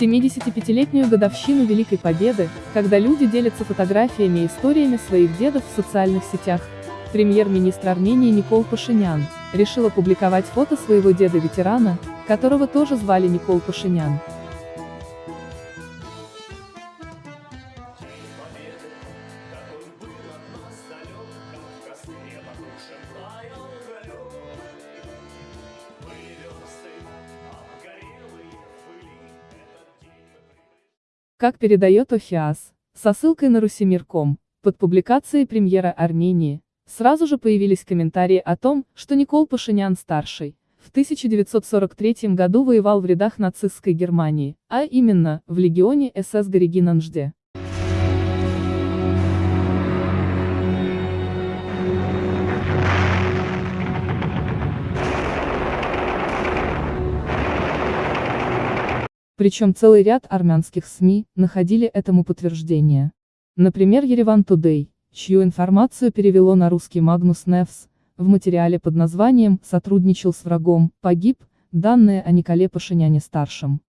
В 75-летнюю годовщину Великой Победы, когда люди делятся фотографиями и историями своих дедов в социальных сетях, премьер-министр Армении Никол Пашинян решил опубликовать фото своего деда-ветерана, которого тоже звали Никол Пашинян. Как передает ОФИАС, со ссылкой на Русимир.ком, под публикацией премьера Армении, сразу же появились комментарии о том, что Никол Пашинян-старший, в 1943 году воевал в рядах нацистской Германии, а именно, в легионе СС Горегинанжде. Причем целый ряд армянских СМИ находили этому подтверждение. Например, Ереван Тудей, чью информацию перевело на русский Магнус Невс, в материале под названием «Сотрудничал с врагом, погиб», данные о Николе Пашиняне-старшем.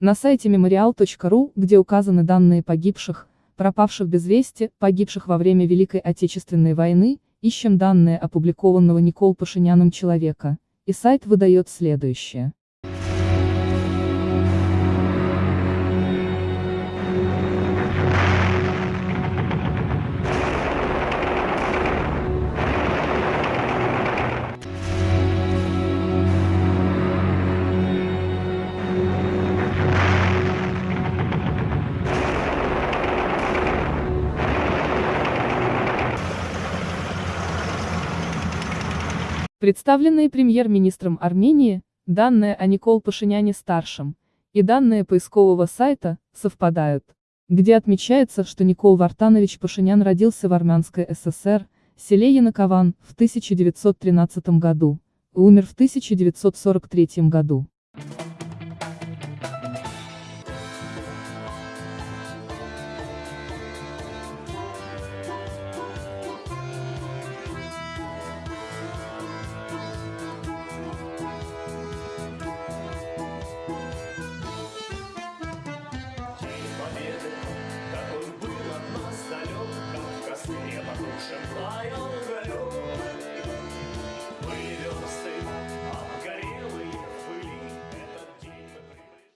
На сайте memorial.ru, где указаны данные погибших, пропавших без вести, погибших во время Великой Отечественной войны, ищем данные опубликованного Никол Пашиняном человека, и сайт выдает следующее. Представленные премьер-министром Армении, данные о Никол Пашиняне-старшем, и данные поискового сайта, совпадают, где отмечается, что Никол Вартанович Пашинян родился в Армянской ССР, селе Янакован, в 1913 году, умер в 1943 году.